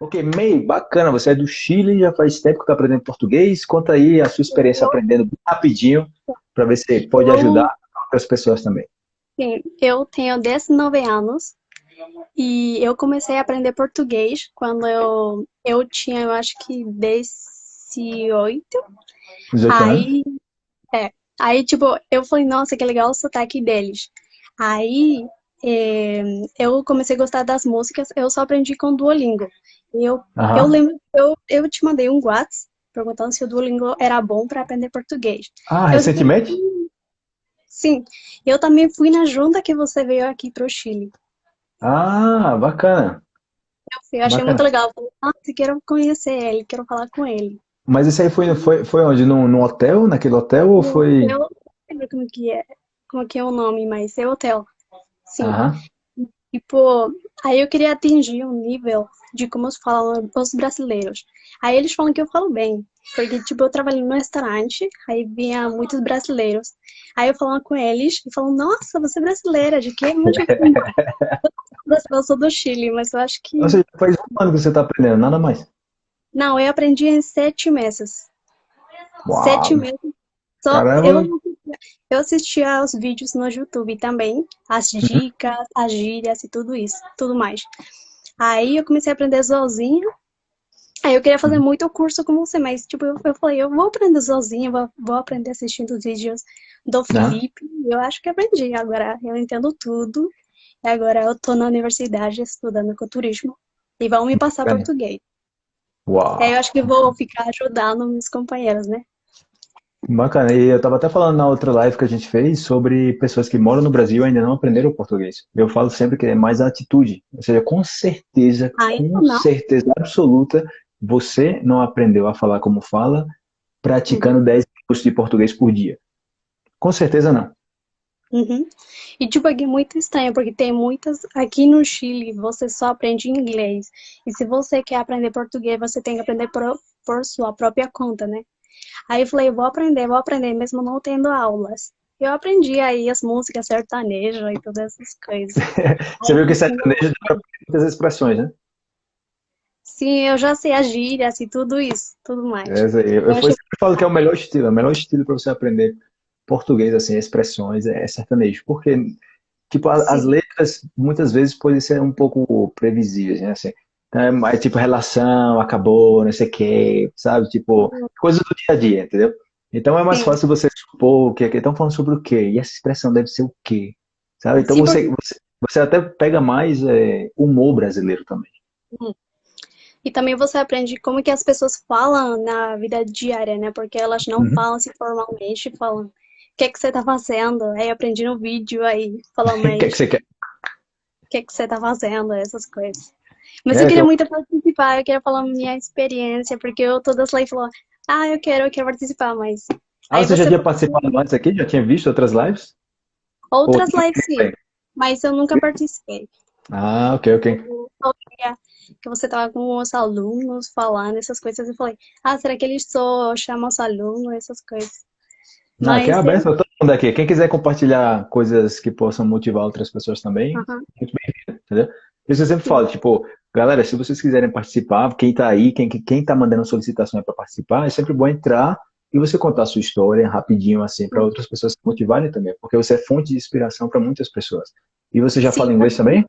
Ok, May, bacana, você é do Chile, já faz tempo que está aprendendo português. Conta aí a sua experiência aprendendo rapidinho, para ver se pode ajudar outras pessoas também. Sim, eu tenho 19 anos e eu comecei a aprender português quando eu, eu tinha, eu acho que 18. 18 aí, é, aí, tipo, eu falei, nossa, que legal o sotaque deles. Aí, é, eu comecei a gostar das músicas, eu só aprendi com Duolingo. Eu, eu lembro, eu, eu te mandei um WhatsApp perguntando se o Duolingo era bom para aprender português. Ah, recentemente? Eu, sim. Eu também fui na junta que você veio aqui para o Chile. Ah, bacana. Eu, fui, eu achei bacana. muito legal. Falei, ah, quero conhecer ele, quero falar com ele. Mas isso aí foi, foi, foi onde? No, no hotel? Naquele hotel ou foi... Eu não lembro como que é, como que é o nome, mas é hotel. Sim. Aham. Tipo, aí eu queria atingir um nível de como falam os brasileiros. Aí eles falam que eu falo bem, porque, tipo, eu trabalhei no restaurante, aí vinha muitos brasileiros. Aí eu falava com eles e falam, nossa, você é brasileira, de que? Onde eu sou do Chile, mas eu acho que... Seja, faz um ano que você está aprendendo, nada mais? Não, eu aprendi em sete meses. Uau. Sete meses. Só eu, eu assistia aos vídeos no YouTube também, as dicas, as gírias e tudo isso, tudo mais. Aí eu comecei a aprender sozinha. Aí eu queria fazer muito curso com você, mas tipo, eu, eu falei, eu vou aprender sozinha, vou, vou aprender assistindo os vídeos do Felipe. Eu acho que aprendi. Agora eu entendo tudo. E agora eu tô na universidade estudando ecoturismo. E vão me passar português. Uau. Aí eu acho que vou ficar ajudando meus companheiros, né? Bacana. E eu estava até falando na outra live que a gente fez sobre pessoas que moram no Brasil e ainda não aprenderam português. Eu falo sempre que é mais a atitude. Ou seja, com certeza, Ainda com não. certeza absoluta, você não aprendeu a falar como fala praticando 10 minutos de português por dia. Com certeza não. Uhum. E tipo, aqui é muito estranho, porque tem muitas. Aqui no Chile, você só aprende inglês. E se você quer aprender português, você tem que aprender por, por sua própria conta, né? Aí eu falei, vou aprender, vou aprender, mesmo não tendo aulas. Eu aprendi aí as músicas sertanejas e todas essas coisas. Você viu que sertanejo tem muitas expressões, né? Sim, eu já sei as gírias e tudo isso, tudo mais. É, eu, Eu eu sempre falo que é o melhor estilo, o melhor estilo para você aprender português, assim, expressões, é sertanejo. Porque, tipo, as letras muitas vezes podem ser um pouco previsíveis, né? Assim, é mais tipo relação, acabou, não sei o quê, sabe? Tipo, coisas do dia a dia, entendeu? Então é mais Sim. fácil você supor o que estão falando sobre o quê, e essa expressão deve ser o quê, sabe? Então você, você, você até pega mais é, humor brasileiro também. E também você aprende como que as pessoas falam na vida diária, né? Porque elas não Uhum. falam assim formalmente, falam o que é que você tá fazendo? Aí aprendi no vídeo aí, falando O que é que você quer? o que é que você tá fazendo, essas coisas. Mas É, eu queria então- muito participar, eu queria falar minha experiência, porque eu todas lá e falou, ah, eu quero, eu quero participar, mas Ah, Aí você já você tinha participado antes aqui? Já tinha visto outras lives? outras Ou- lives sim, mas eu nunca participei. Ah, ok, ok. Eu que você tava com os alunos falando essas coisas, eu falei, ah, será que eles só chamam os alunos, essas coisas. Não, aqui é Mas aberto todo mundo aqui. Quem quiser compartilhar coisas que possam motivar outras pessoas também, muito bem-vindo, entendeu? Isso eu sempre falo, tipo, galera, se vocês quiserem participar, quem tá aí, quem, quem tá mandando solicitação para participar, é sempre bom entrar e você contar a sua história rapidinho, assim, para outras pessoas se motivarem também, porque você é fonte de inspiração para muitas pessoas. E você já Sim. fala inglês também?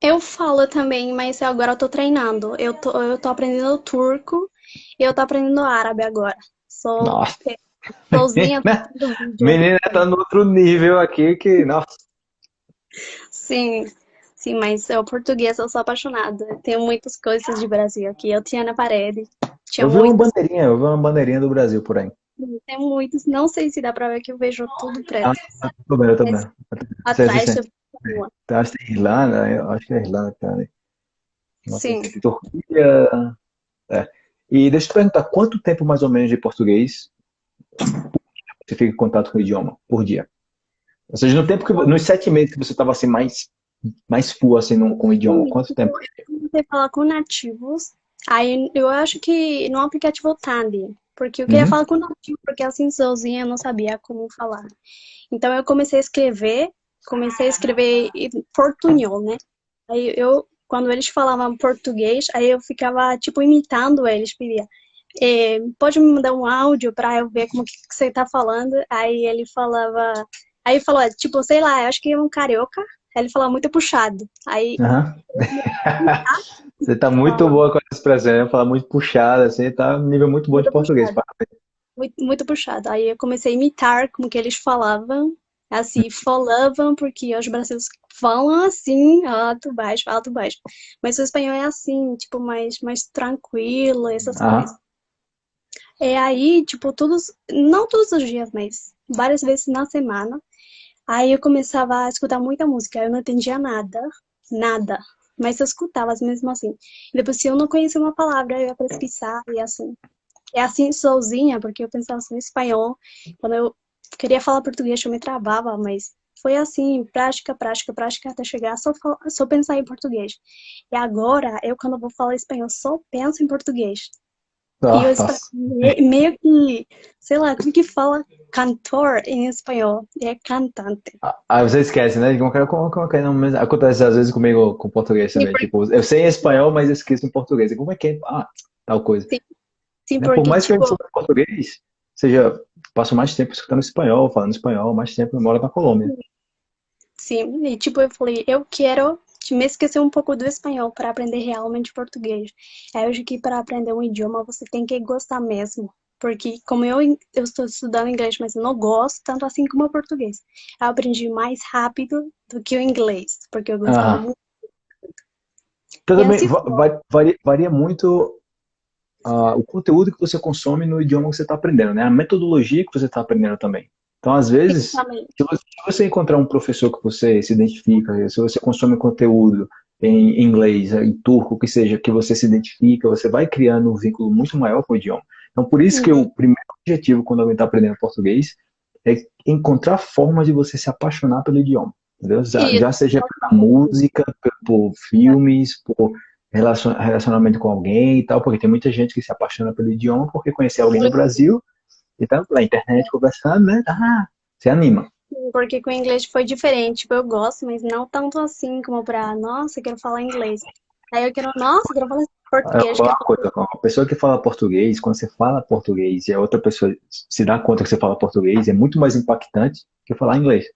Eu falo também, mas agora eu tô treinando. Eu tô, eu tô aprendendo turco e eu tô aprendendo árabe agora. Sou Nossa, sozinha vídeo. menina tá no outro nível aqui que, nossa. Sim, sim, mas o português eu sou apaixonada. Tenho muitas coisas de Brasil aqui. Eu tinha na parede. Tinha Eu vi uma muitas, bandeirinha, eu vi uma bandeirinha do Brasil por aí. tem muitos. Não sei se dá pra ver que eu vejo tudo preto. Ah, tem problema, eu também. Atrás sim, sim. eu Eu acho que tem Irlanda, eu acho que é Irlanda sei Sim. é Turquia. É. E deixa eu te perguntar, quanto tempo mais ou menos de português você fica em contato com o idioma por dia? Ou seja, no tempo que, nos sete meses que você estava assim mais, mais full assim no, com o idioma, quanto tempo? você falar com nativos, aí eu acho que no aplicativo Tandem, porque eu queria Uhum. falar com nativo, porque assim sozinha eu não sabia como falar. Então eu comecei a escrever, comecei a escrever em portunhol, né? Aí eu quando eles falavam português, aí eu ficava, tipo, imitando eles, pedia, é, pode me mandar um áudio para eu ver como que, que você tá falando? Aí ele falava, aí falou, tipo, sei lá, acho que é um carioca, aí ele falava muito puxado. Aí. Uhum. você tá muito boa com essa expressão, né? Falar muito puxado, assim, tá um nível muito bom muito de português. Muito, muito puxado. Aí eu comecei a imitar como que eles falavam, assim, falavam, porque os brasileiros falam assim, alto, baixo, alto, baixo. Mas o espanhol é assim, tipo, mais, mais tranquilo, essas uhum. coisas. É aí, tipo, todos, não todos os dias, mas várias vezes na semana. Aí eu começava a escutar muita música, eu não entendia nada, nada. Mas eu escutava mesmo assim. Depois, se eu não conhecia uma palavra, eu ia pesquisar e assim. É assim sozinha, porque eu pensava assim, espanhol. Quando eu queria falar português, eu me travava, mas foi assim, prática, prática, prática, até chegar só, só pensar em português. E agora, eu quando vou falar espanhol, só penso em português. Ah, e eu meio que, sei lá, como que fala cantor em espanhol? É cantante. Ah, ah você esquece, né? Como, como, como, como, acontece às vezes comigo com português também. Sim, tipo, eu sei em espanhol, mas esqueço em português. Como é que é? Ah, tal coisa. Sim, Sim né? porque, Por mais que tipo... eu sou português, seja, passo mais tempo escutando espanhol, falando espanhol, mais tempo eu moro na Colômbia. Sim, e tipo, eu falei, eu quero me esquecer um pouco do espanhol para aprender realmente português. É hoje que para aprender um idioma você tem que gostar mesmo. Porque como eu, eu estou estudando inglês, mas eu não gosto tanto assim como o português. Eu aprendi mais rápido do que o inglês, porque eu gostava ah. muito. Então, também assim, vai, varia, varia, muito uh, o conteúdo que você consome no idioma que você está aprendendo, né? A metodologia que você está aprendendo também. Então, às vezes, se você, se você, encontrar um professor que você se identifica, se você consome conteúdo em inglês, em turco, que seja, que você se identifica, você vai criando um vínculo muito maior com o idioma. Então, por isso uhum. que o primeiro objetivo quando alguém está aprendendo português é encontrar formas de você se apaixonar pelo idioma. Entendeu? Já, já seja pela música, por filmes, por relacionamento com alguém e tal, porque tem muita gente que se apaixona pelo idioma porque conheceu alguém no Brasil então, na internet conversando, né? Ah, se anima. Porque com o inglês foi diferente. Tipo, eu gosto, mas não tanto assim como pra, nossa, eu quero falar inglês. Aí eu quero, nossa, eu quero falar português. uma coisa, uma pessoa que fala português, quando você fala português e a outra pessoa se dá conta que você fala português, é muito mais impactante que falar inglês.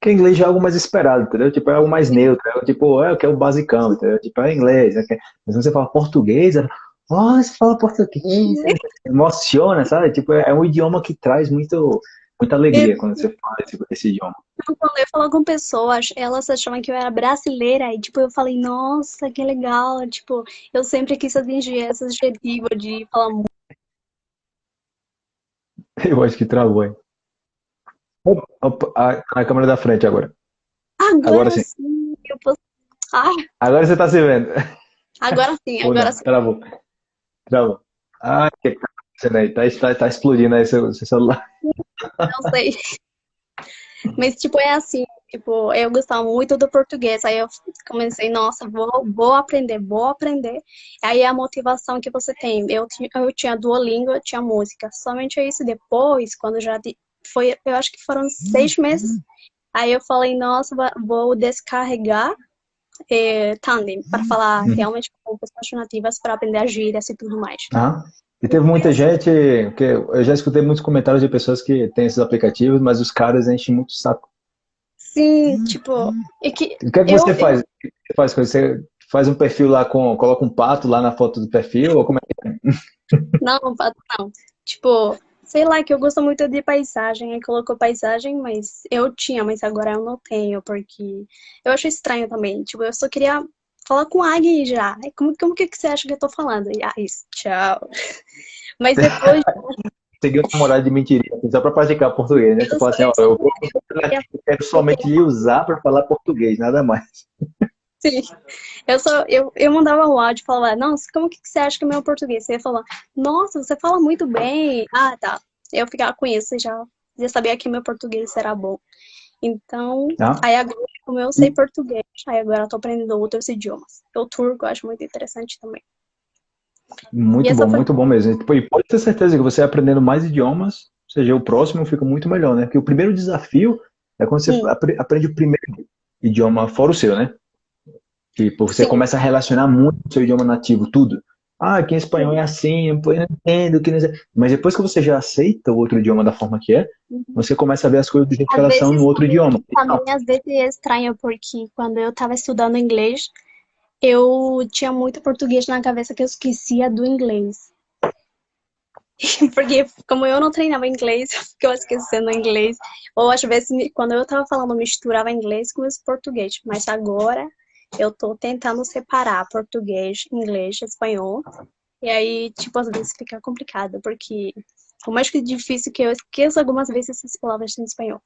Porque inglês já é algo mais esperado, entendeu? Tipo, é algo mais neutro. É, tipo, é, eu quero o basicão, entendeu? Tipo, é inglês. É, mas quando você fala português, é, oh, você fala português, emociona, sabe? Tipo, é um idioma que traz muito, muita alegria quando você fala esse, esse idioma. Quando eu falo com pessoas, elas achavam que eu era brasileira, e tipo, eu falei, nossa, que legal, tipo, eu sempre quis atingir esse objetivo de falar muito. Eu acho que travou, hein? A, a câmera da frente agora. Agora, agora sim. sim eu posso... ah. Agora você tá se vendo. Agora sim, agora não, sim. Travou. Travou. Ah, que tá, tá, tá explodindo aí seu, seu celular. Não sei. Mas, tipo, é assim, tipo, eu gostava muito do português, aí eu comecei, nossa, vou, vou aprender, vou aprender. Aí a motivação que você tem, eu, eu tinha Duolingo, eu tinha música, somente isso. Depois, quando já foi, eu acho que foram seis meses, aí eu falei, nossa, vou descarregar é, Tandem, para falar uhum. realmente com pessoas nativas, para aprender a gírias e tudo mais. Ah. E teve muita gente, que eu já escutei muitos comentários de pessoas que têm esses aplicativos, mas os caras enchem muito o saco. Sim, tipo... É que o que, é que eu, você faz? Eu... Você faz Você faz um perfil lá com... Coloca um pato lá na foto do perfil, ou como é que é? Não, pato não. Tipo, sei lá, que eu gosto muito de paisagem, aí colocou paisagem, mas eu tinha, mas agora eu não tenho, porque eu acho estranho também. Tipo, eu só queria falar com a Agui já. Como, como que você acha que eu tô falando? E, ah, isso, tchau. Mas depois. Seguiu uma namorada de mentirinha, só pra praticar português, né? Você fala assim, ó, eu, vou, eu quero somente usar pra falar português, nada mais. Sim. Eu, só, eu, eu mandava um áudio e falava, nossa, como que você acha que é meu português? Você ia falar, nossa, você fala muito bem. Ah, tá. Eu ficava com isso já, já sabia que meu português era bom. Então, ah. aí agora, como eu sei português, aí agora eu tô aprendendo outros idiomas. O turco eu acho muito interessante também. Muito bom, foi... muito bom mesmo. E pode ter certeza que você aprendendo mais idiomas, ou seja, o próximo fica muito melhor, né? Porque o primeiro desafio é quando você aprende o primeiro idioma fora o seu, né? Tipo, você Sim. começa a relacionar muito o seu idioma nativo, tudo. Ah, aqui em espanhol é assim, eu não entendo. Que não... Mas depois que você já aceita o outro idioma da forma que é, uhum. você começa a ver as coisas do jeito que elas são no outro idioma. Também às vezes é estranho, porque quando eu estava estudando inglês, eu tinha muito português na cabeça que eu esquecia do inglês. Porque como eu não treinava inglês, eu ficava esquecendo inglês. Ou às vezes, quando eu estava falando, misturava inglês com português. Mas agora eu tô tentando separar português, inglês, espanhol. E aí, tipo, às vezes fica complicado, porque por mais que é difícil que eu esqueço algumas vezes essas palavras em espanhol.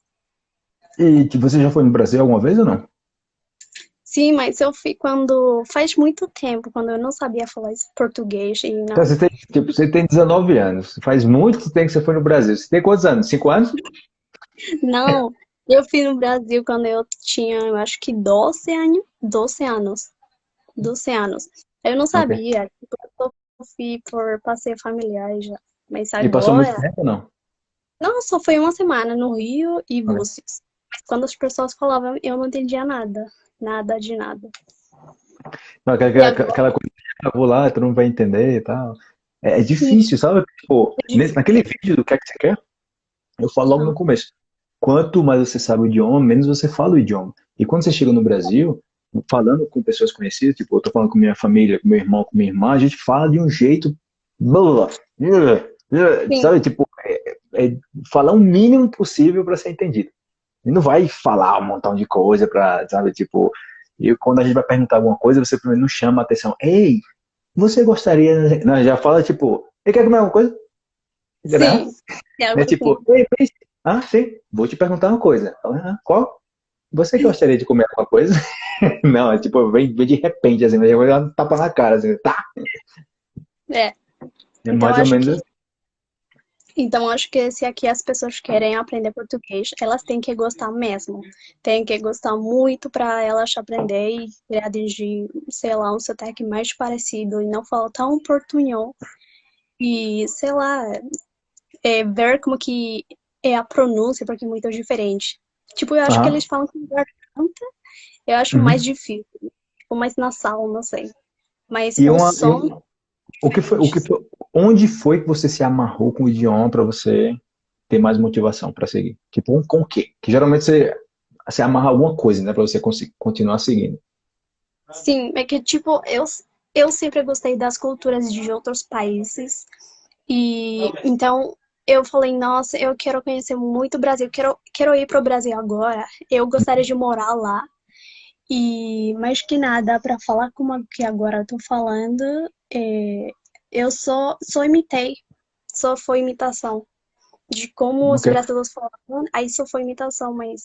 E você já foi no Brasil alguma vez ou não? Sim, mas eu fui quando. Faz muito tempo, quando eu não sabia falar português. E não... Então, você, tem, tipo, você tem 19 anos. Faz muito tempo que você foi no Brasil. Você tem quantos anos? Cinco anos? Não, eu fui no Brasil quando eu tinha, eu acho que 12 anos. 12 anos. 12 anos. Eu não sabia. Okay. Tipo, eu fui por passeio familiar já. Mas agora... E passou muito tempo ou não? Não, só foi uma semana no Rio e Búzios. Mas quando as pessoas falavam, eu não entendia nada. Nada de nada. Não, aquela, agora... aquela coisa, eu vou lá, tu não vai entender e tal. É, é difícil, Sim. sabe? Tipo, é difícil. naquele vídeo do que é que você quer, eu falo logo no começo quanto mais você sabe o idioma, menos você fala o idioma. E quando você chega no Brasil, falando com pessoas conhecidas, tipo, eu tô falando com minha família, com meu irmão, com minha irmã, a gente fala de um jeito, sabe, tipo, é, é falar o mínimo possível para ser entendido. E não vai falar um montão de coisa para, sabe, tipo, e quando a gente vai perguntar alguma coisa, você primeiro não chama a atenção. Ei, você gostaria, não, já fala tipo, ele quer comer alguma coisa? Sim, é, tipo, ei, ah, sim. Vou te perguntar uma coisa. Ah, qual? Você gostaria de comer alguma coisa? Não, é tipo, vem, vem de repente, assim, vai dar um tapa na cara, assim, tá? É. É então, mais ou menos que... Então, acho que se aqui as pessoas querem aprender português, elas têm que gostar mesmo. Tem que gostar muito para elas aprender e atingir, sei lá, um sotaque mais parecido e não falar tão portunhol. E, sei lá, é, ver como que é a pronúncia, porque é muito diferente. Tipo, eu acho ah. que eles falam com garganta, eu acho uhum. mais difícil. Tipo, mais nasal, não sei. Mas e o uma, som... o que foi, o que foi, onde foi que você se amarrou com o idioma para você ter mais motivação para seguir? Tipo, com o quê? Que geralmente você, você amarra alguma coisa, né, para você continuar seguindo. Sim, é que tipo, eu, eu sempre gostei das culturas de outros países. E então eu falei, nossa, eu quero conhecer muito o Brasil, quero, quero ir para o Brasil agora. Eu gostaria de morar lá. E mais que nada, para falar como que agora eu tô falando, é, eu só, só imitei, só foi imitação de como okay. os brasileiros falavam, aí só foi imitação, mas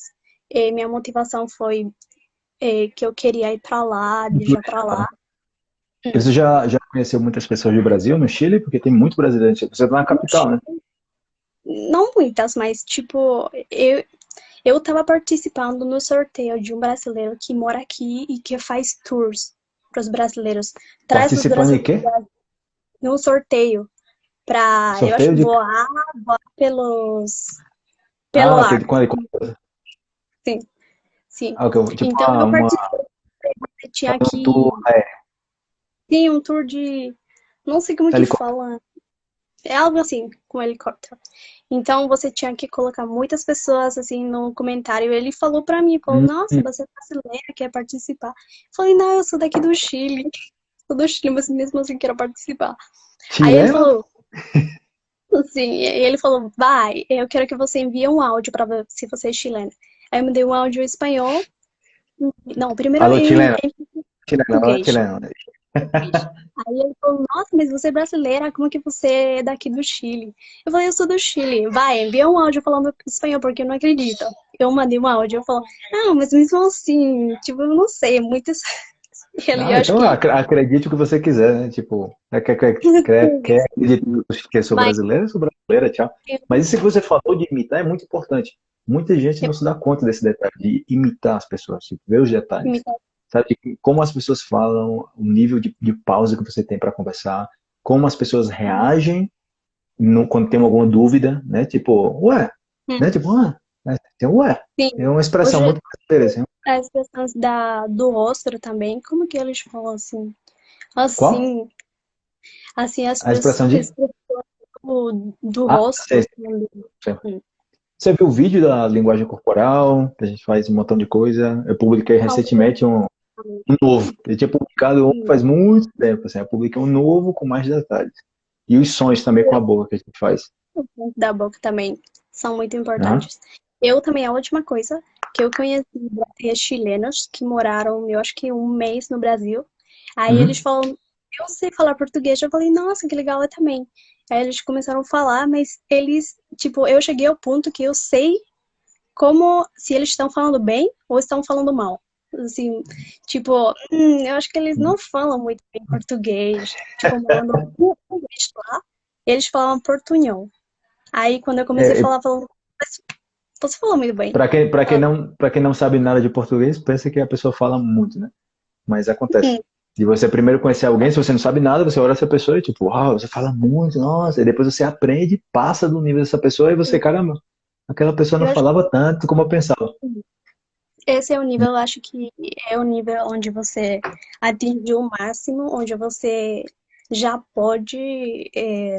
é, minha motivação foi é, que eu queria ir para lá, viajar para lá. Você já, já conheceu muitas pessoas do Brasil, no Chile? Porque tem muito brasileiro. Você tá na capital, né? Não muitas, mas tipo, eu, eu tava participando no sorteio de um brasileiro que mora aqui e que faz tours para os brasileiros. Traz participando os brasileiros de quê? No sorteio. Pra, sorteio eu acho, de... voar, voar pelos... Pelo ah, ar. Quando, quando... Sim, sim. Ah, okay. tipo, então, ah, eu participei. Tinha aqui... Um tour, é. Sim, um tour de... Não sei como que fala. É algo assim, com helicóptero. Então você tinha que colocar muitas pessoas assim no comentário. Ele falou pra mim, falou, nossa, uhum. você é brasileira, quer participar? Eu falei, não, eu sou daqui do Chile. Sou do Chile, mas mesmo assim quero participar. Aí ele falou. Sim, ele falou, vai, eu quero que você envie um áudio pra ver se você é chilena. Aí eu mandei um áudio em espanhol. Não, primeiro Alô, chilena. Chilena, chilena. Aí ele falou, nossa, mas você é brasileira, como que você é daqui do Chile? Eu falei, eu sou do Chile. Vai, envia um áudio falando espanhol, porque eu não acredito. Eu mandei um áudio, eu falo, não, mas mesmo assim, tipo, eu não sei, é muito... Ele, ah, então que... acredite o que você quiser, né? Tipo, quer, quer, quer, quer acreditar que eu sou brasileira, sou brasileira, tchau. Mas isso que você falou de imitar é muito importante. Muita gente não se dá conta desse detalhe, de imitar as pessoas, tipo, ver os detalhes. Imitar sabe? Como as pessoas falam, o nível de, de pausa que você tem para conversar, como as pessoas reagem no, quando tem alguma dúvida, né? Tipo, ué, hum. né? Tipo, ah, Tem, ué, Sim. é uma expressão Hoje- muito brasileira, assim. As questões da, do rosto também, como que eles falam assim? Qual? Assim, assim as A expressão de- do, do Ah, rosto. sei, Você viu o vídeo da linguagem corporal, que a gente faz um montão de coisa? Eu publiquei recentemente um, um novo. Eu tinha publicado um faz muito tempo, assim, eu publiquei um novo com mais detalhes. E os sons também com a boca que a gente faz. da boca também são muito importantes. Eu também, a última coisa que eu conheci brasileiros chilenos que moraram, eu acho que um mês no Brasil. Aí Uhum. eles falam, eu sei falar português. Eu falei, nossa, que legal, eu também. Aí eles começaram a falar, mas eles, tipo, eu cheguei ao ponto que eu sei como se eles estão falando bem ou estão falando mal. Assim, tipo, hum, eu acho que eles não falam muito bem português. Tipo, morando um mês lá, eles falavam portunhol. Aí quando eu comecei É, a falar, falaram, "Mas você falou muito bem. Para quem, pra quem, não, pra quem não sabe nada de português, pensa que a pessoa fala muito, né? Mas acontece. Sim. De você primeiro conhecer alguém, se você não sabe nada, você olha essa pessoa e tipo, uau, você fala muito, nossa. E depois você aprende, passa do nível dessa pessoa e você, caramba, aquela pessoa não Eu acho- falava tanto como eu pensava. Esse é o nível, eu acho que é o nível onde você atingiu o máximo, onde você já pode, é,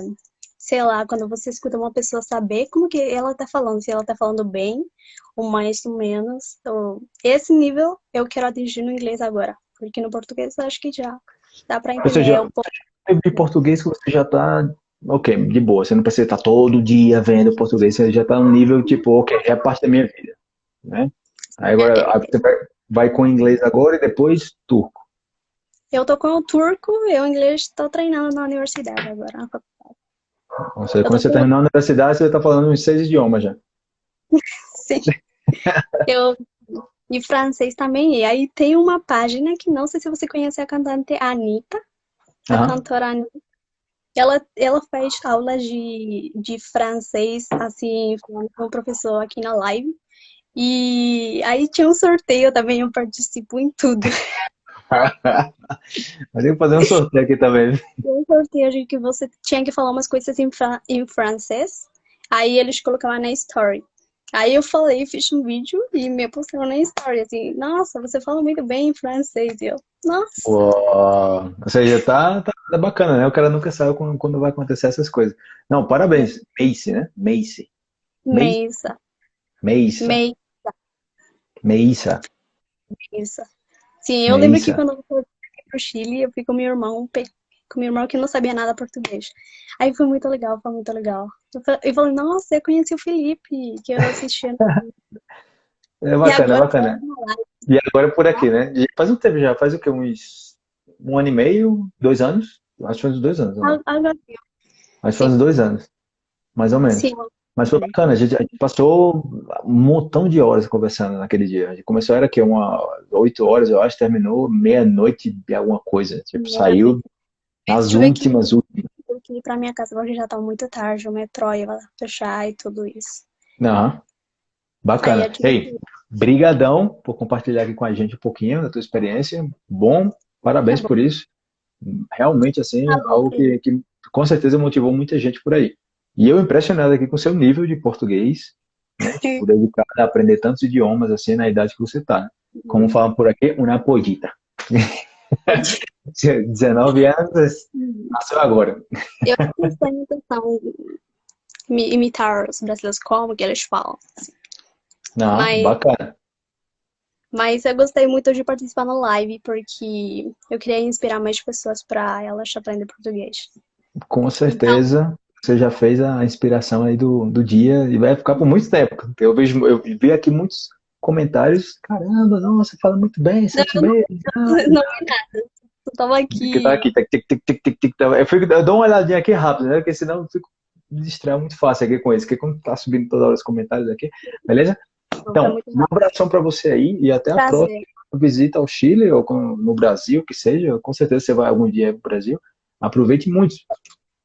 sei lá, quando você escuta uma pessoa saber como que ela tá falando, se ela tá falando bem ou mais ou menos. Esse nível eu quero atingir no inglês agora, porque no português eu acho que já dá pra entender seja, um pouco. de português que você já tá, ok, de boa. Você não precisa estar todo dia vendo português, você já tá num nível tipo, ok, é parte da minha vida, né? Aí agora aí você vai, vai com inglês agora e depois turco. Eu tô com o turco, eu inglês tô treinando na universidade agora. Ou seja, quando você terminar a universidade, você tá falando uns seis idiomas já. Sim. Eu e francês também. E aí tem uma página que não sei se você conhece a cantante Anitta, a Aham. cantora Anitta. Ela, ela faz aulas de, de francês, assim, com com o professor aqui na live. E aí tinha um sorteio também, eu participo em tudo. Mas tem que fazer um sorteio aqui também. Tinha um sorteio de que você tinha que falar umas coisas em, fra em francês. Aí eles colocavam na story. Aí eu falei, fiz um vídeo e me postaram na story, assim, nossa, você fala muito bem em francês. E eu, nossa. Uou. Ou seja, tá, tá, tá bacana, né? O cara nunca sabe quando, quando vai acontecer essas coisas. Não, parabéns. Macy, né? Macy. Meisa, Meissa. Meisa, Meissa. Meisa. Sim, eu lembro que quando eu fui pro Chile, eu fui com meu irmão, com meu irmão que não sabia nada português. Aí foi muito legal, foi muito legal. Eu fa- eu falei, nossa, eu conheci o Felipe, que eu assistia. É bacana, é bacana. tá. E agora por aqui, né? Faz um tempo já, faz o quê? Uns um ano e meio, dois anos? Acho que faz uns dois anos. né? Agora, Acho que faz uns dois anos, mais ou menos. sim, Mas foi bacana, a gente, a gente passou um montão de horas conversando naquele dia. A gente começou, era que uma oito horas, eu acho, terminou meia-noite e alguma coisa. Tipo, Meia-noite. saiu nas Tive que- últimas, últimas. tive que ir pra minha casa porque já tá muito tarde, o metrô ia fechar e tudo isso. Aí Bacana. eu tive Ei, brigadão por compartilhar aqui com a gente um pouquinho da tua experiência. Bom, parabéns Tá por isso. Realmente, assim, Tá bom, algo que, que com certeza motivou muita gente por aí. E eu impressionado aqui com o seu nível de português, né? Tipo, dedicado a aprender tantos idiomas, assim, na idade que você tá. né? Como falam por aqui, uma pollita. 19 anos, nasceu agora. Eu não tenho intenção de imitar os brasileiros como que eles falam. Não, Mas- bacana. Mas eu gostei muito de participar na live porque eu queria inspirar mais pessoas para elas aprenderem português. Com certeza, você já fez a inspiração aí do, do dia e vai ficar por muito tempo. Eu vejo, eu vi aqui muitos comentários. Caramba, nossa, fala muito bem, sete meses. Não é nada. Eu tava aqui. Que tá aqui, tic, tic, tic, tic, tic, tic, tá. Eu, fico, eu dou uma olhadinha aqui rápido, né? Porque senão eu fico me distraio muito fácil aqui com isso. Porque quando tá subindo toda hora os comentários aqui, beleza? Tá Então, muito um abração para você aí e até a próxima prazer. visita ao Chile ou no Brasil, que seja. Com certeza você vai algum dia pro Brasil. Aproveite muito,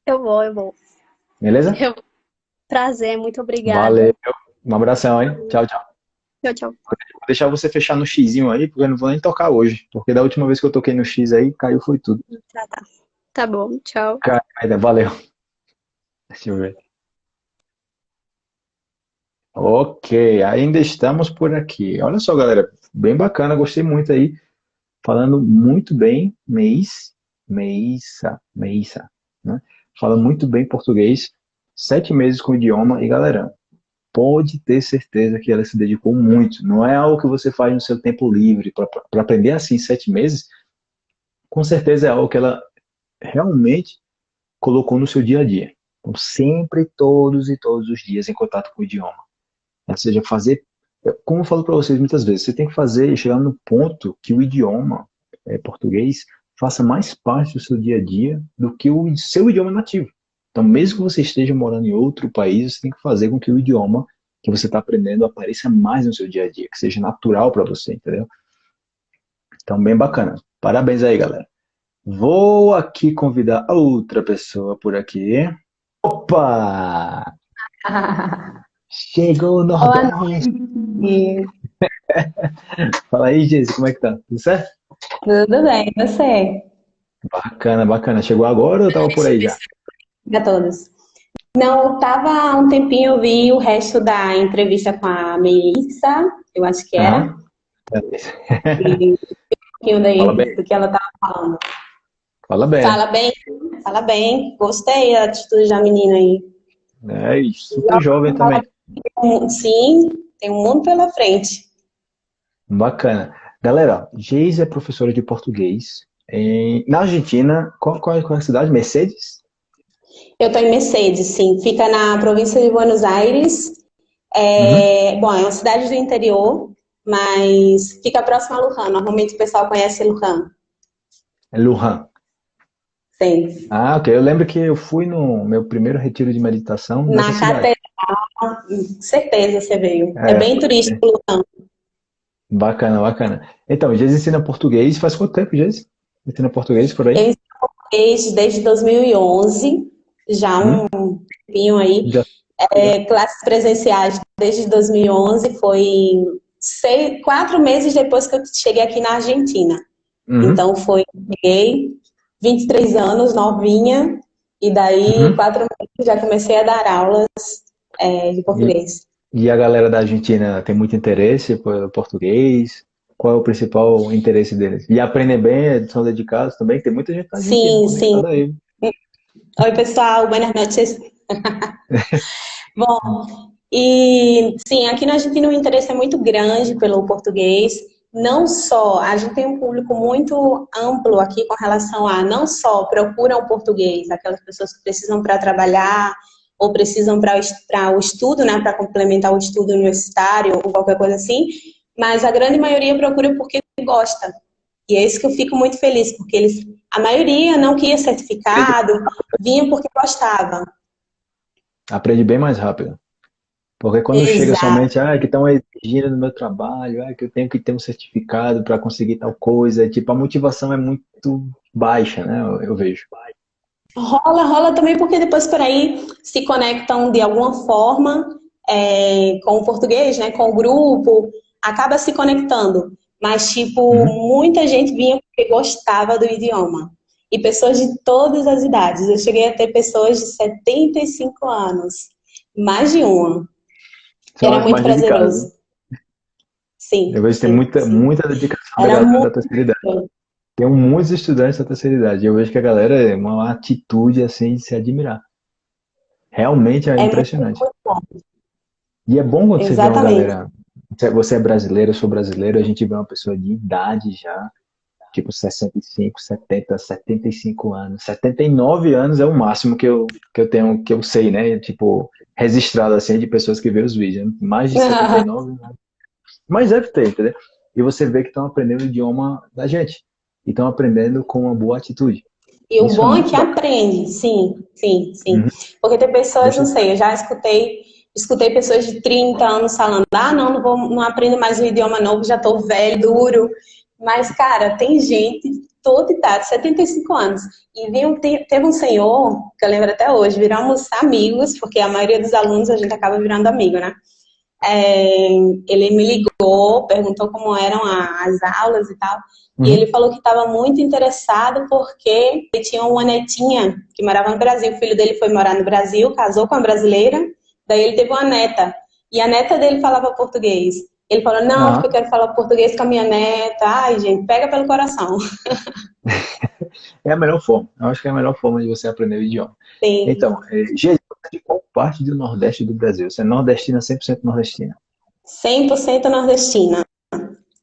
Eu vou, eu vou. Beleza? Eu... Prazer, muito obrigada. Valeu. Um abração, hein? Tchau, tchau. Tchau, tchau. Vou deixar você fechar no xizinho aí, porque eu não vou nem tocar hoje. Porque da última vez que eu toquei no X aí, caiu foi tudo. Tá, tá. Tá bom, tchau. Cara, valeu. Deixa eu ver. Ok, ainda estamos por aqui. Olha só, galera, bem bacana, gostei muito aí. Falando muito bem, mês, Meissa, Meissa, né? Fala muito bem português, sete meses com o idioma e, galera, pode ter certeza que ela se dedicou muito. Não é algo que você faz no seu tempo livre para aprender assim sete meses. Com certeza é algo que ela realmente colocou no seu dia a dia. Então, sempre, todos e todos os dias em contato com o idioma. Ou seja, fazer, como eu falo para vocês muitas vezes, você tem que fazer, chegar no ponto que o idioma é, português faça mais parte do seu dia a dia do que o seu idioma nativo. Então, mesmo que você esteja morando em outro país, você tem que fazer com que o idioma que você está aprendendo apareça mais no seu dia a dia, que seja natural para você, entendeu? Então, bem bacana. Parabéns aí, galera. Vou aqui convidar outra pessoa por aqui. Opa! Chegou o Nordeste! Fala aí, Geise, como é que tá? Tudo certo? Tudo bem, e você? Bacana, bacana. Chegou agora ou tava por aí já? a todos. Não, tava há um tempinho, eu vi o resto da entrevista com a Melissa, eu acho que era. Ah, e um pouquinho daí do que ela tava falando. Fala bem. Fala bem, fala bem. Gostei da atitude da menina aí. É, super jovem também. Sim, tem um mundo pela frente. Bacana. Galera, Geise é professora de português em, na Argentina. Qual, qual, qual é a cidade? Mercedes? Eu estou em Mercedes, sim. Fica na província de Buenos Aires. É, uhum. Bom, é uma cidade do interior, mas fica próximo a Lujan. Normalmente o pessoal conhece Lujan. É Lujan. Sim. Ah, ok. Eu lembro que eu fui no meu primeiro retiro de meditação. Na catedral, certeza você veio. É, é bem turístico Lujan. Bacana, bacana. Então, Geis ensina português faz quanto tempo, Geis? Ensina português por aí? Eu ensino português desde 2011 já hum. um tempinho aí. Já. É, classes presenciais desde 2011, foi seis, quatro meses depois que eu cheguei aqui na Argentina. Uhum. Então foi, cheguei, 23 anos, novinha, e daí uhum. quatro meses já comecei a dar aulas é, de português. E, a galera da Argentina tem muito interesse por português? Qual é o principal interesse deles? E aprendem bem, são dedicados também? Tem muita gente na Argentina. Sim, sim. Aí. Oi, pessoal, buenas noches. Bom, e sim, aqui na Argentina o interesse é muito grande pelo português. Não só, a gente tem um público muito amplo aqui com relação a não só procuram o português, aquelas pessoas que precisam para trabalhar ou precisam para o estudo, né, para complementar o estudo universitário ou qualquer coisa assim, mas a grande maioria procura porque gosta. E é isso que eu fico muito feliz, porque eles, a maioria não queria certificado, vinha porque gostava. Aprende bem mais rápido. Porque quando Exato. chega somente, ah, que estão exigindo no meu trabalho, ah, que eu tenho que ter um certificado para conseguir tal coisa, tipo, a motivação é muito baixa, né? Eu, eu vejo. Rola, rola também porque depois por aí se conectam de alguma forma é, com o português, né? Com o grupo, acaba se conectando. Mas, tipo, uhum. muita gente vinha porque gostava do idioma. E pessoas de todas as idades. Eu cheguei a ter pessoas de 75 anos. Mais de uma. São Era muito prazeroso. Sim. Eu vejo que tem muita, muita dedicação Era da galera da terceira idade. Tem muitos estudantes da terceira idade. Eu vejo que a galera é uma atitude assim de se admirar. Realmente é, é impressionante. Muito, e é bom quando Exatamente. você vê uma galera você é brasileiro, eu sou brasileiro, a gente vê uma pessoa de idade já, tipo 65, 70, 75 anos. 79 anos é o máximo que eu, que eu tenho, que eu sei, né? Tipo, registrado assim de pessoas que vê os vídeos. Mais de 79 né? Mas deve ter, entendeu? E você vê que estão aprendendo o idioma da gente. E estão aprendendo com uma boa atitude. E o Isso bom é, é que aprende, sim, sim, sim. Uhum. Porque tem pessoas, não sei, eu já escutei Escutei pessoas de 30 anos falando, ah, não, não, vou, não aprendo mais um idioma novo, já tô velho, duro. Mas, cara, tem gente toda idade, 75 anos. E viu, teve um senhor, que eu lembro até hoje, viramos amigos, porque a maioria dos alunos a gente acaba virando amigo, né? É, ele me ligou, perguntou como eram as aulas e tal. Uhum. E ele falou que estava muito interessado porque ele tinha uma netinha que morava no Brasil. O filho dele foi morar no Brasil, casou com uma brasileira Daí ele teve uma neta. e a neta dele falava português. Ele falou, não, porque eu quero falar português com a minha neta. Ai, gente, pega pelo coração. é a melhor forma. Eu acho que é a melhor forma de você aprender o idioma. Sim. Então, é, Gê, de qual parte do Nordeste do Brasil? Você é nordestina, 100% nordestina? 100% nordestina.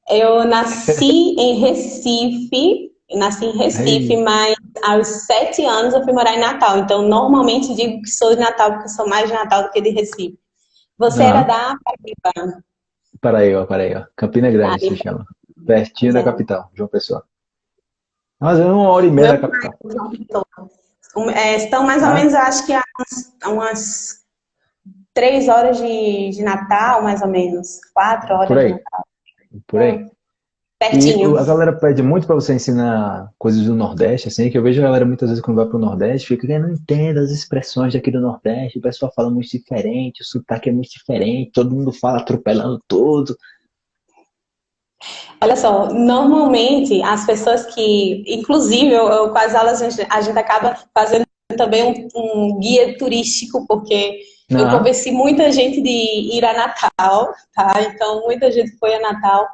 Eu nasci em Recife, nasci em Recife, Ei. mas aos sete anos eu fui morar em Natal. Então, normalmente digo que sou de Natal, porque sou mais de Natal do que de Recife. Você era da Paraíba? Paraíba, Paraíba. Campina Grande Paraíba. se chama. Pertinho da capital, João Pessoa. Mas é uma hora e meia da capital. É, estão mais ou ah. menos, acho que há umas, umas três horas de, de Natal, mais ou menos. Quatro horas Por aí. de Natal. Por aí. É. Pertinho. E a galera pede muito para você ensinar coisas do Nordeste, assim, que eu vejo a galera muitas vezes quando vai pro Nordeste, fica, eu não entendo as expressões daqui do Nordeste, o pessoal fala muito diferente, o sotaque é muito diferente, todo mundo fala atropelando tudo. Olha só, normalmente as pessoas que, inclusive, eu, eu com as aulas a gente, a gente acaba fazendo também um, um guia turístico, porque eu convenci muita gente de ir a Natal, tá? Então, muita gente foi a Natal.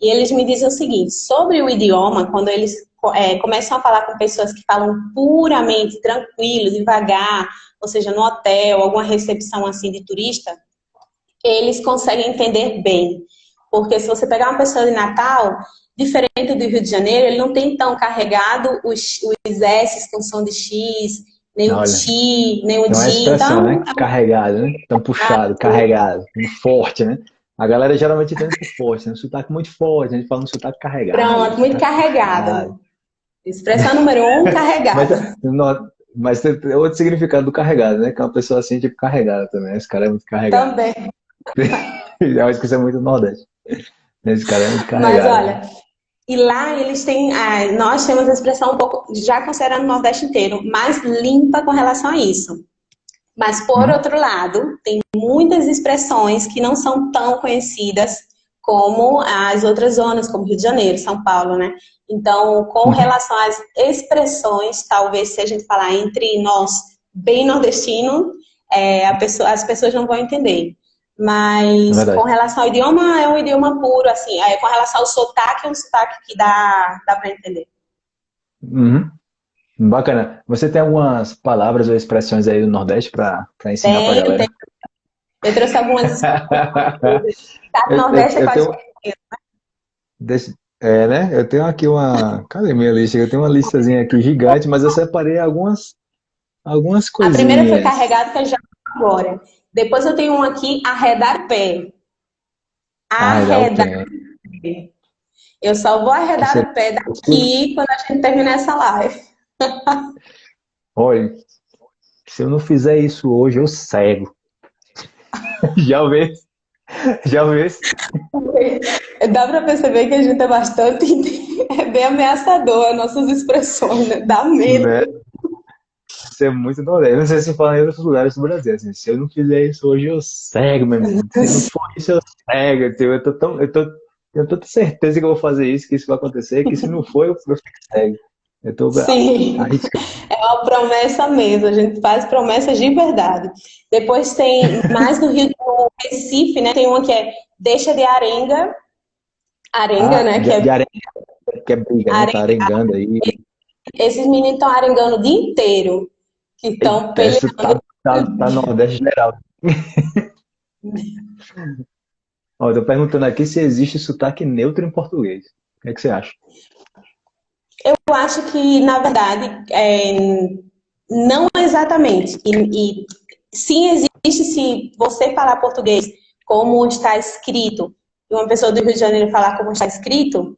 E eles me dizem o seguinte, sobre o idioma, quando eles é, começam a falar com pessoas que falam puramente, tranquilo, devagar, ou seja, no hotel, alguma recepção assim de turista, eles conseguem entender bem. Porque se você pegar uma pessoa de Natal, diferente do Rio de Janeiro, ele não tem tão carregado os, os S com som de X, nem Olha, o ti, nem o di. Então, né? Carregado, né? Tão puxado, carregado, forte, né? A galera geralmente tem muito forte, né? um sotaque muito forte, a gente fala um sotaque carregado. Pronto, muito carregado. Expressão número um, carregado. mas, mas, tem outro significado do carregado, né? Que é uma pessoa assim, tipo, carregada também. Esse cara é muito carregado. Também. Eu acho que isso é muito nordeste. Esse cara é muito carregado. Mas olha, e lá eles têm, ah, nós temos a expressão um pouco, já considerando o Nordeste inteiro, mais limpa com relação a isso. Mas, por uhum. outro lado, tem muitas expressões que não são tão conhecidas como as outras zonas, como Rio de Janeiro, São Paulo, né? Então, com uhum. relação às expressões, talvez se a gente falar entre nós, bem nordestino, é, pessoa, as pessoas não vão entender. Mas é com relação ao idioma, é um idioma puro, assim. É, com relação ao sotaque, é um sotaque que dá, dá para entender. Uhum. Bacana. Você tem algumas palavras ou expressões aí do Nordeste para ensinar para galera? Tenho. Eu trouxe algumas. tá no Nordeste eu, eu, é quase tenho... Deixa... É, né? Eu tenho aqui uma. Cadê minha lista? Eu tenho uma listazinha aqui gigante, mas eu separei algumas, algumas coisinhas. A primeira foi carregada, que eu já agora. Depois eu tenho um aqui, arredar pé. Arredar pé. Eu só vou arredar Você... o pé daqui quando a gente terminar essa live. Olha, se eu não fizer isso hoje, eu cego. Já vê? Já vê? Dá pra perceber que a gente é bastante... É bem ameaçador, nossas expressões, né? Dá medo. Né? Isso é muito nordeste. Não sei se fala em outros lugares do Brasil. Assim, se eu não fizer isso hoje, eu cego, meu irmão. Se não for isso, eu cego. Eu tô tão... Eu tô, eu tô certeza que eu vou fazer isso, que isso vai acontecer, que se não for, eu, eu fico cego. Eu tô Sim, é uma promessa mesmo, a gente faz promessas de verdade. Depois tem, mais no Rio do Recife, né, tem uma que é Deixa de Arenga, Arenga, ah, né, de, que é... De arenga, que é briga, arenga, né, tá arengando aí. Esses meninos estão arengando o dia inteiro, que estão peleando. Tá, tá, tá no Nordeste geral. Ó, eu tô perguntando aqui se existe sotaque neutro em português. O que, é que você acha? Eu acho que, na verdade, é, não exatamente. E, e sim existe se você falar português como está escrito, e uma pessoa do Rio de Janeiro falar como está escrito,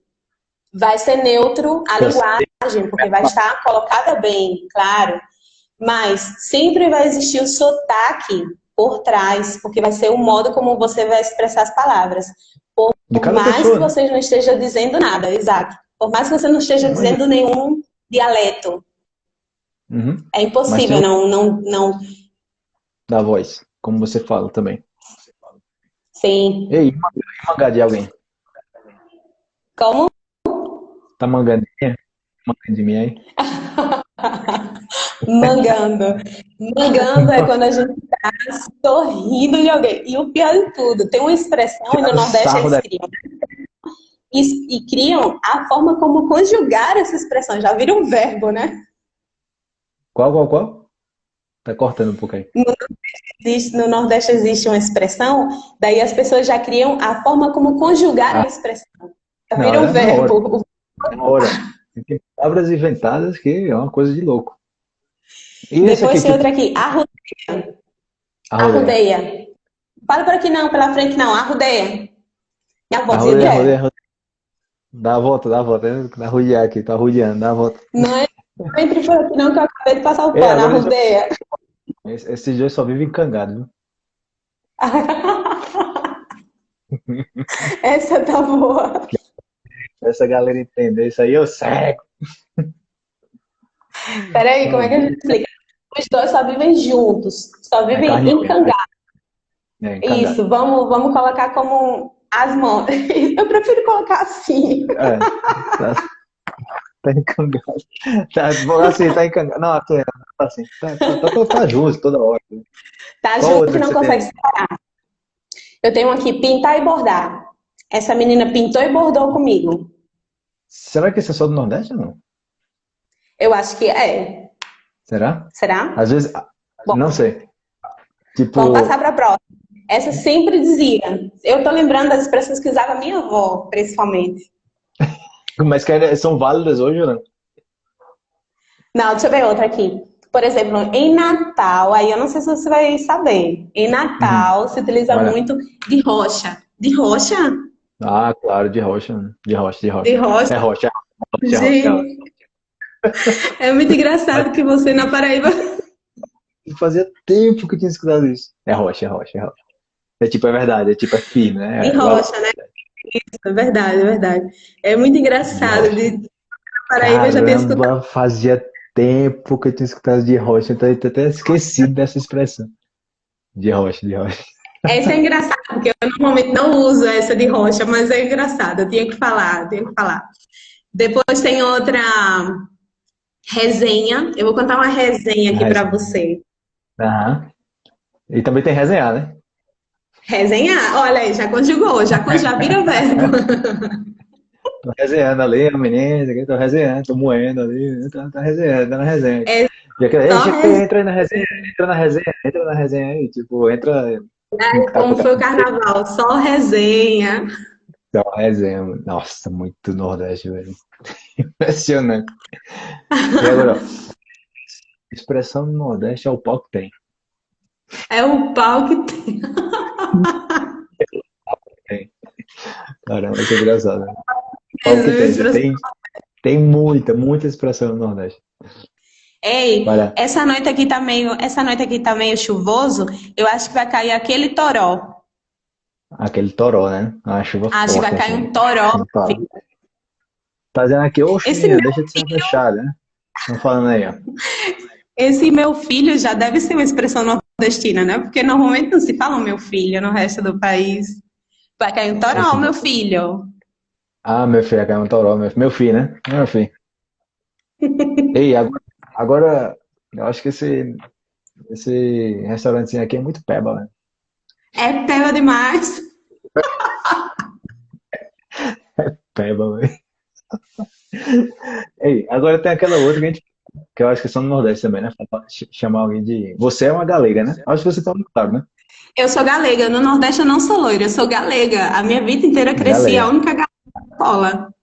vai ser neutro a linguagem, porque vai estar colocada bem, claro. Mas sempre vai existir o sotaque por trás, porque vai ser o modo como você vai expressar as palavras. Por, mais pessoa. que né? você não esteja dizendo nada, exato. Por mais que você não esteja dizendo nenhum dialeto. Uhum. É impossível não, não, não... Da voz, como você fala também. Sim. Ei, mangá de alguém? Como? Tá mangando? Mangando de mim aí? Mangando. Mangando é quando a gente tá sorrindo de alguém. E o pior de tudo, tem uma expressão, e no Nordeste eles criam. E, e, criam a forma como conjugar essa expressão. Já viram um verbo, né? Qual, qual, qual? Tá cortando um pouco aí. No Nordeste, existe, no Nordeste existe uma expressão, daí as pessoas já criam a forma como conjugar ah. a expressão. Já viram um é verbo. Hora. Tem palavras inventadas que é uma coisa de louco. E Depois tem outra aqui, arrudeia. Arrudeia. arrudeia. Fala por aqui não, pela frente não, arrudeia. Minha voz arrudeia, arrudeia, arrudeia. Dá a volta, dá a volta. Tá arrudear aqui, tá arrudeando, dá a volta. Não é entre por aqui não, que eu acabei de passar o é, pano, é, arrudeia. Esses dois só vivem cangados, viu? Essa tá boa. Essa galera entender isso aí, eu cego. Peraí, como é que a gente explica? Os dois só vivem juntos, só vivem é encangados. É, Isso, vamos, vamos colocar como as mãos. Eu prefiro colocar assim. É, tá, tá encangado. Tá, assim, tá encangado. Não, assim, tá assim. Tá, tá, tá, tá justo toda hora. Tá Qual junto, não consegue separar. Eu tenho aqui pintar e bordar. Essa menina pintou e bordou comigo. Será que esse é só do Nordeste ou não? Eu acho que é. Será? Será? Às vezes, Bom, não sei. Tipo... Vamos passar para a próxima. Essa sempre dizia. Eu tô lembrando das expressões que usava minha avó, principalmente. Mas que são válidas hoje ou não? Não, deixa eu ver outra aqui. Por exemplo, em Natal, aí eu não sei se você vai saber. Em Natal uhum. se utiliza Olha. muito de rocha. De rocha? Ah, claro, de rocha. De rocha, de rocha. De rocha. É rocha. É rocha, é rocha. É muito engraçado que você na Paraíba. Fazia tempo que eu tinha escutado isso. É rocha, é rocha, é rocha. É tipo, é verdade, é tipo, é firme, né? É rocha, né? Isso, é verdade, é verdade. É muito engraçado. De... Paraíba Caramba, já escutado. Fazia tempo que eu tinha escutado de rocha, então eu até esquecido dessa expressão. De rocha, de rocha. Essa é engraçada, porque eu normalmente não uso essa de rocha, mas é engraçado, eu tinha que falar, eu tinha que falar. Depois tem outra resenha. Eu vou contar uma resenha aqui para você. Aham. E também tem resenhar, né? Resenhar, olha aí, já conjugou, já, já vira verbo. tô resenhando ali, a menina, tô resenhando, tô moendo ali, tô, tô resenhando, tô na resenha. É, que, rese... entra aí na resenha, entra na resenha, entra na resenha aí, tipo, entra. É, como foi o carnaval, só resenha. Só resenha, nossa, muito Nordeste, velho. Impressionante. E agora, expressão do Nordeste é o pau que tem. É o pau que tem. Caramba, que engraçado. Né? Pau que tem. tem. Tem muita, muita expressão no Nordeste. Ei, essa noite aqui tá meio, essa noite aqui tá meio chuvoso. Eu acho que vai cair aquele toró. Aquele toró, né? A chuva forte, que vai cair assim. um toró. Tá dizendo aqui, ô filho, deixa de ser fechado, né? Estão falando aí, ó. Esse meu filho já deve ser uma expressão nordestina, né? Porque normalmente não se fala meu filho no resto do país. Vai cair um toró, meu filho. Ah, meu filho, vai cair um toró, meu, meu filho, né? Meu filho. Ei, agora, agora, eu acho que esse, esse restaurantezinho aqui é muito peba, né? É peba demais. é peba, velho. Ei, agora tem aquela outra que a gente que eu acho que são no Nordeste também, né? Chamar alguém de. Você é uma galega, né? Acho que você tá muito claro, né? Eu sou galega. No Nordeste eu não sou loira, eu sou galega. A minha vida inteira eu cresci galega. a única galega da escola.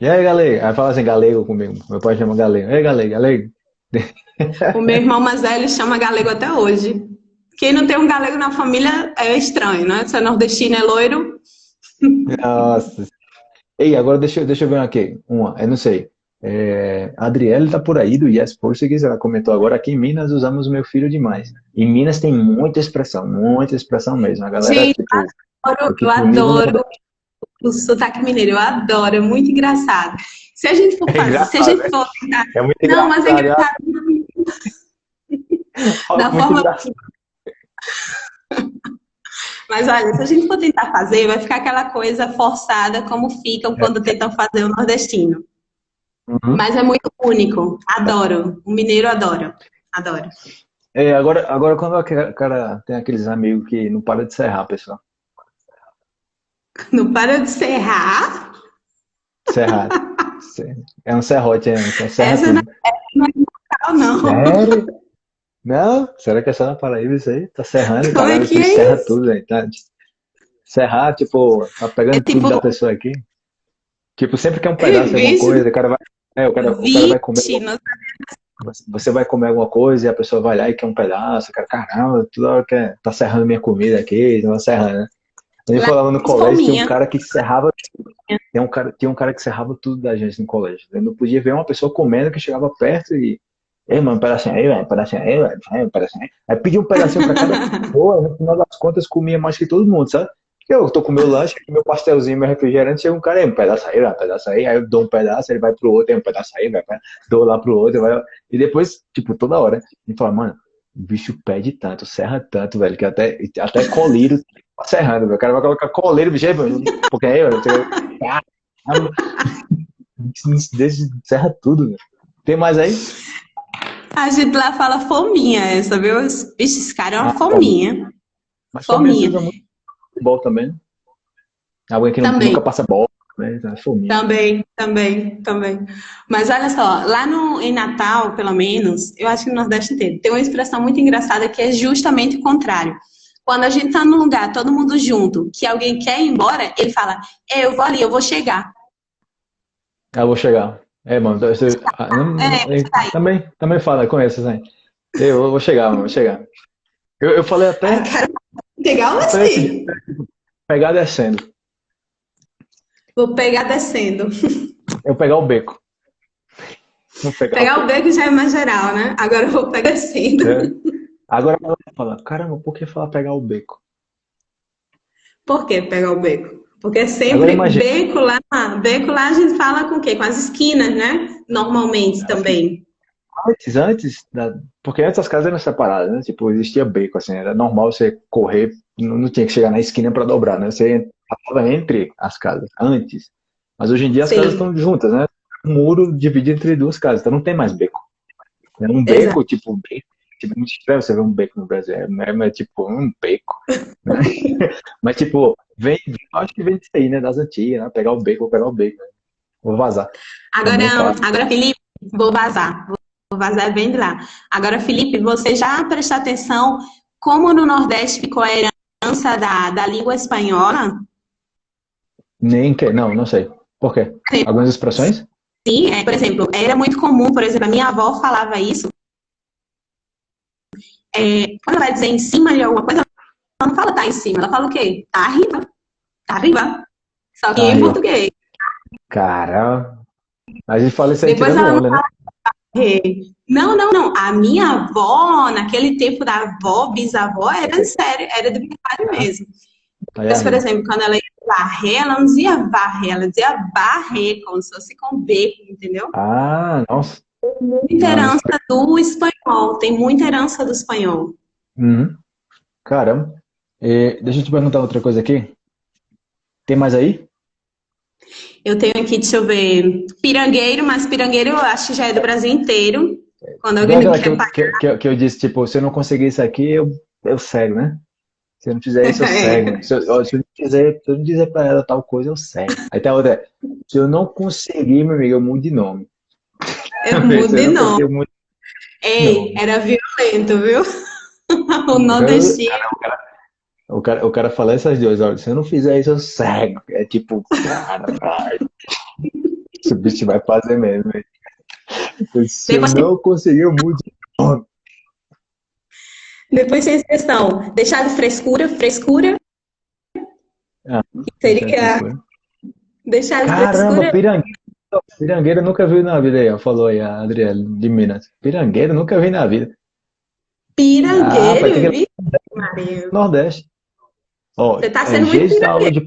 E aí, galega? Aí fala assim, galego comigo. Meu pai chama galego. Ei, galego, galego. O meu irmão mais velho chama galego até hoje. Quem não tem um galego na família é estranho, né? Se é nordestino, é loiro. Nossa, Ei, agora deixa, deixa eu ver aqui. Uma, eu não sei. É, a Adriele tá por aí do Yes Portuguese, ela comentou agora aqui em Minas usamos meu filho demais. Em Minas tem muita expressão, muita expressão mesmo. A galera, Gente, tipo, adoro, eu adoro o sotaque mineiro, eu adoro, é muito engraçado. Se a gente for é fazer, é se a gente for tentar... É muito não, mas é engraçado. da forma... Mas olha, se a gente for tentar fazer, vai ficar aquela coisa forçada como ficam quando é. tentam fazer o nordestino. Uhum. Mas é muito único. Adoro. O mineiro adora. Adoro. É, agora, agora quando o cara tem aqueles amigos que não para de serrar, pessoal. Não para de serrar? Serrar. É um serrote, é, é serra Essa não é, não. Sério? Não? Será que é só na Paraíba isso aí? Tá serrando, Como é cara, que é serra isso? tudo aí, tá? Serrar, tipo, tá pegando É tipo- tudo da pessoa aqui. Tipo, sempre quer um pedaço de alguma Vixe. coisa, o cara vai. É, o cara, o cara vai comer. Não Você vai comer alguma coisa e a pessoa vai lá e quer um pedaço, o cara, caramba, toda hora quer, tá serrando minha comida aqui, não serrando, né? A gente Lá falava no colégio, tinha um cara que serrava, tinha um cara, tinha um cara que serrava tudo da gente no colégio. Eu não podia ver uma pessoa comendo que chegava perto e, ei, mano, um pedacinho aí, velho, um pedacinho aí, velho, um pedacinho aí. Aí pedia um pedacinho pra cada pessoa, no final das contas comia mais que todo mundo, sabe? Eu tô com meu lanche, meu pastelzinho, meu refrigerante, chega um cara aí, um pedaço aí, um pedaço aí, aí eu dou um pedaço, ele vai pro outro, aí um pedaço aí, dou lá pro outro, vai, e depois, tipo, toda hora, ele fala, mano, o bicho pede tanto, serra tanto, velho, que até, até colírio tá serrando, velho. O cara vai colocar coleiro, bicho, aí, velho, porque aí, velho, caramba, Desde- serra tudo, velho. Tem mais aí? A gente lá fala fominha essa, viu? Bicho, esse cara é uma Ah, fominha. Mas Fominha. futebol também? Alguém que Também. nunca passa bola, né? Então, é Fominha. Também, também, também. Mas olha só, lá no, em Natal, pelo menos, eu acho que no Nordeste inteiro, tem uma expressão muito engraçada que é justamente o contrário. Quando a gente tá num lugar, todo mundo junto, que alguém quer ir embora, ele fala, é, eu vou ali, eu vou chegar. Eu vou chegar. É, mano, você, ah, É, também, também fala, conheço, né? Eu vou chegar, mano, vou chegar. Eu, eu falei até, Legal até esse assim. dia, pegar descendo. Vou pegar descendo. Eu pegar o beco. Vou pegar, Pegar o beco já é mais geral, né? Agora eu vou pegar descendo. É. Agora ela fala, caramba, por que falar pegar o beco? Por que pegar o beco? Porque Agora sempre lá, beco lá a gente fala com o quê? Com as esquinas, né? Normalmente também. Antes, antes, da, porque antes as casas eram separadas, né? Tipo, existia beco, assim, era normal você correr, não, tinha que chegar na esquina para dobrar, né? Você passava entre as casas, antes. Mas hoje em dia as Sim. casas estão juntas, né? Um muro divide entre duas casas, então não tem mais beco. É um beco, Exato. tipo, beco, tipo, muito estranho você ver um beco no Brasil, é, é, tipo um beco. né? Mas, tipo, vem, acho que vem disso aí, né? Das antigas, né? Pegar o beco, vou pegar o beco. né? Vou vazar. Agora, agora, Felipe, vou vazar. Vou vazar bem de lá. Agora, Felipe, você já prestou atenção como no Nordeste ficou a herança da, da língua espanhola? Nem que, não, não sei. Por quê? Algumas expressões? Sim, é, por exemplo, era muito comum, por exemplo, a minha avó falava isso. É, quando ela vai dizer em cima de alguma coisa, ela não fala tá em cima, ela fala o quê? Tá arriba. Tá arriba. Só que Tá em português. Cara, a gente fala isso aí Depois ela onda, né? É. Não, não, não. A minha avó, naquele tempo da avó, bisavó, era sério, era de verdade mesmo. Aí Mas, por exemplo, quando ela ia varrer, ela não dizia varrer, ela dizia barrer, como se fosse com B, entendeu? Ah, nossa. Muita herança do espanhol, tem muita herança do espanhol. Uhum. Caramba. E, deixa eu te perguntar outra coisa aqui. Tem mais aí? Eu tenho aqui, deixa eu ver, pirangueiro, mas pirangueiro eu acho que já é do Brasil inteiro. Quando alguém Não, não que, eu- que, que, eu- que eu disse, tipo, se eu não conseguir isso aqui, eu, eu cego, né? Se eu não fizer isso, eu É. cego. Se eu, se eu não dizer, se eu não dizer pra ela tal coisa, eu cego. Aí a outra. Se eu não conseguir, meu amigo, eu mudo de nome. Eu Se mudo eu de não eu mudo Ei, era violento, viu? o nordestino. O cara, o cara fala essas duas, olha, se eu não fizer isso, eu cego. É tipo, cara. Esse bicho vai fazer mesmo. Se eu Depois- não conseguir, eu mudo. Depois tem expressão, deixar de frescura, frescura. Ah, Seria deixar de Caramba, frescura. Pirangueiro eu nunca vi na vida aí, ó. Falou aí a Adriele de Minas. Pirangueiro eu nunca vi na vida. Ah, Pirangueiro, que- viu? Maria? Nordeste. Ó, Você tá é, sendo muito Geis da aula de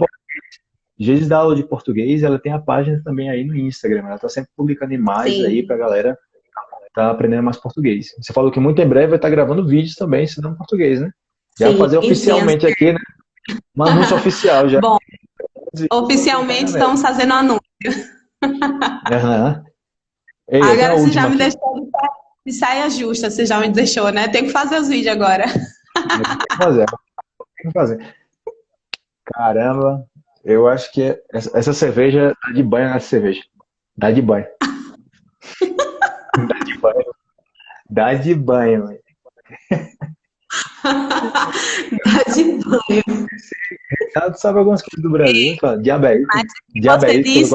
da aula de português, ela tem a página também aí no Instagram. Ela tá sempre publicando imagens Sim. aí pra galera tá aprendendo mais português. Você falou que muito em breve vai estar gravando vídeos também ensinando português, né? Já Sim, fazer oficialmente aqui, né? Um anúncio oficial já. Bom, Oficialmente estamos fazendo anúncio. Aham. Ei, Agora você já me aqui. deixou de saia justa, você já me deixou, né? Tem que fazer os vídeos agora. Tem que fazer. Tem que fazer. Caramba, eu acho que essa, essa cerveja dá de banho nessa cerveja. Dá de banho. dá de banho. Dá de banho, Dá de banho. Tu sabe algumas coisas do Brasil, fala, diabetes. Diabetes,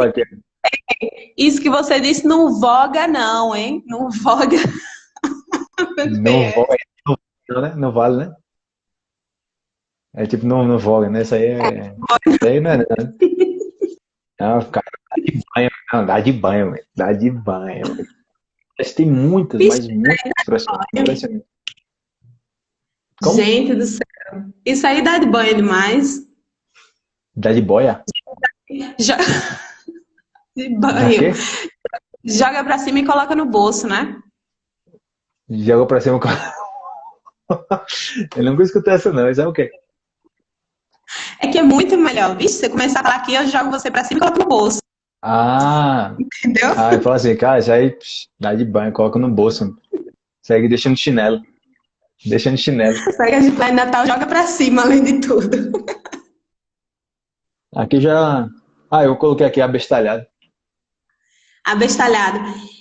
isso que você disse não voga não, hein? Não voga. Não voga, não, né? Não vale, né? É tipo, não, não voga, né? Isso aí é. Isso aí não é. Né? Não, cara, dá de banho, não, dá de banho, velho. Dá de banho. Mas tem muitas, mas muitas expressões. Como? Gente do céu. Isso aí dá de banho demais. Dá de boia? Já... De banho. Joga pra cima e coloca no bolso, né? Joga pra cima e Eu nunca escutei essa não, isso é o quê? É que é muito melhor, vixe, você começar a falar aqui, eu jogo você pra cima e coloco no bolso. Ah! Entendeu? Ah, eu falo assim, cara, isso aí psh, dá de banho, coloca no bolso. Segue deixando chinelo. Deixando chinelo. Segue de Pai Natal, joga pra cima, além de tudo. Aqui já... Ah, eu coloquei aqui abestalhado. Abestalhado.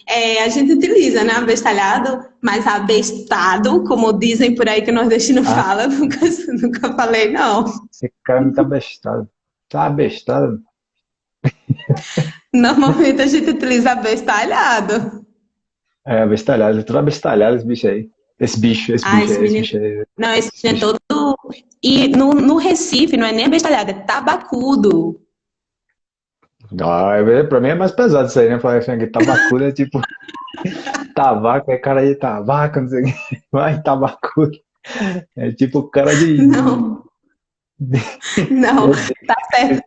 É, a gente utiliza, né, abestalhado, mas abestado, como dizem por aí que o nordestino ah. fala, nunca, nunca falei, não. Esse cara não tá abestado. Tá abestado. Normalmente a gente utiliza abestalhado. É, abestalhado. Tudo abestalhado esse bicho aí. Esse bicho, esse, ah, bicho, esse, bicho aí. Não, esse, esse bicho é todo... E no, no Recife não é nem abestalhado, é tabacudo. Ah, é, pra mim é mais pesado isso aí, né? Falar assim, tabacudo é tipo. tabaco, é cara de tabaco, não sei o que. Vai, tabacudo. É tipo cara de. Não. Não, tá certo.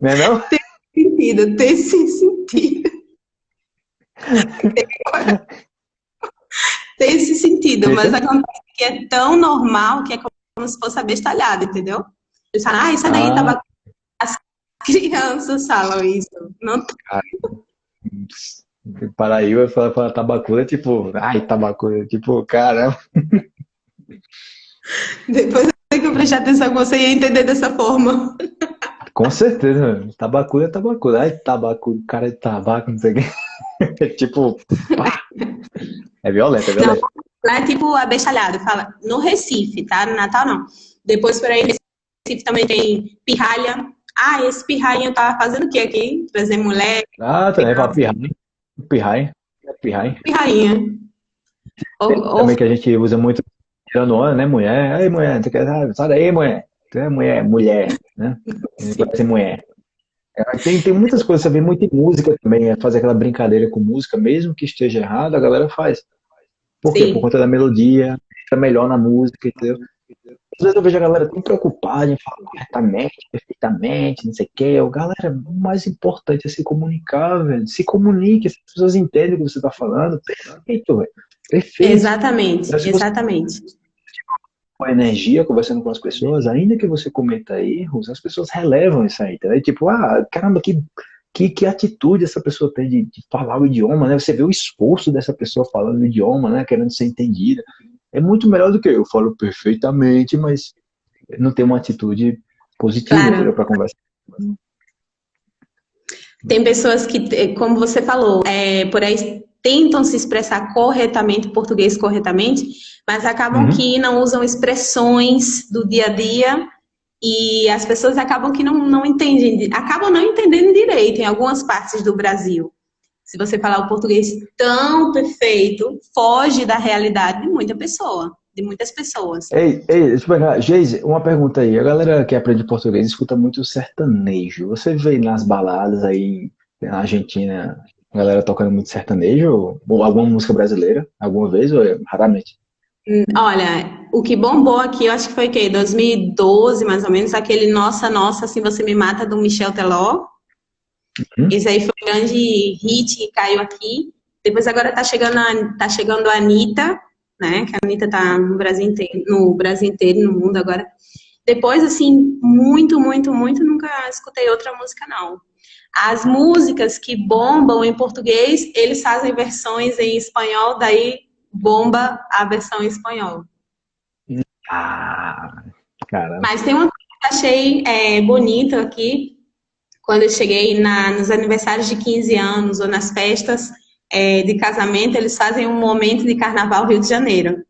Não é não? Tem sentido, tem sim sentido. Tem esse sentido, mas acontece que é tão normal que é como se fosse abestalhado, entendeu? Eles falam, ah, isso daí ah. tabaco crianças falam isso. Não... Paraíba fala, fala tabacura, tipo, ai, tabacura, tipo, caramba. Depois que eu prestar atenção, você ia entender dessa forma. Com certeza, tabacura é tabacura. Ai, tabaco, cara de tabaco, não sei o que. tipo, pá. é violento, é violento. Não, lá é tipo abestalhado, fala, no Recife, tá? No Natal não. Depois por aí, Recife também tem pirralha, ah, esse pirrainha tá fazendo o que aqui? Trazer mulher? Ah, também para pirrainha. Pirrainha. Pirrainha. Pirrainha. Também que a gente usa muito tirando onda, né, mulher? Aí, mulher, tu quer, sai daí, mulher. Tu é mulher, mulher, né? Ser mulher. É, tem, tem muitas coisas, você vê muito em música também, é fazer aquela brincadeira com música, mesmo que esteja errado, a galera faz. Por quê? Por conta da melodia, fica melhor na música, entendeu? Às vezes eu vejo a galera tão preocupada em falar corretamente, perfeitamente, não sei o quê. Eu, galera, o mais importante é se comunicar, velho. Se comunique, as pessoas entendem o que você está falando. Perfeito, velho. Perfeito. Exatamente, exatamente. Com a energia, conversando com as pessoas, ainda que você cometa erros, as pessoas relevam isso aí, tá? Tipo, ah, caramba, que, que, que atitude essa pessoa tem de, de falar o idioma, né? Você vê o esforço dessa pessoa falando o idioma, né? Querendo ser entendida é muito melhor do que eu. falo perfeitamente, mas não tem uma atitude positiva claro. para conversar. Tem pessoas que, como você falou, é, por aí tentam se expressar corretamente, português corretamente, mas acabam uhum. que não usam expressões do dia a dia e as pessoas acabam que não, não entendem, acabam não entendendo direito em algumas partes do Brasil se você falar o português tão perfeito, foge da realidade de muita pessoa, de muitas pessoas. Ei, ei, deixa eu pegar. Geise, uma pergunta aí. A galera que aprende português escuta muito sertanejo. Você vê nas baladas aí na Argentina, a galera tocando muito sertanejo? Ou alguma música brasileira? Alguma vez ou é raramente? Hum, olha, o que bombou aqui, eu acho que foi o quê? 2012, mais ou menos, aquele Nossa, Nossa, Assim Você Me Mata, do Michel Teló. Uhum. Isso aí foi um grande hit que caiu aqui. Depois agora tá chegando a, tá chegando a Anitta, né? Que a Anitta tá no Brasil inteiro, no Brasil inteiro, no mundo agora. Depois, assim, muito, muito, muito, nunca escutei outra música, não. As músicas que bombam em português, eles fazem versões em espanhol, daí bomba a versão em espanhol. Ah, caramba. Mas tem uma coisa que eu achei é, bonito aqui, quando eu cheguei na, nos aniversários de 15 anos ou nas festas é, de casamento, eles fazem um momento de carnaval Rio de Janeiro.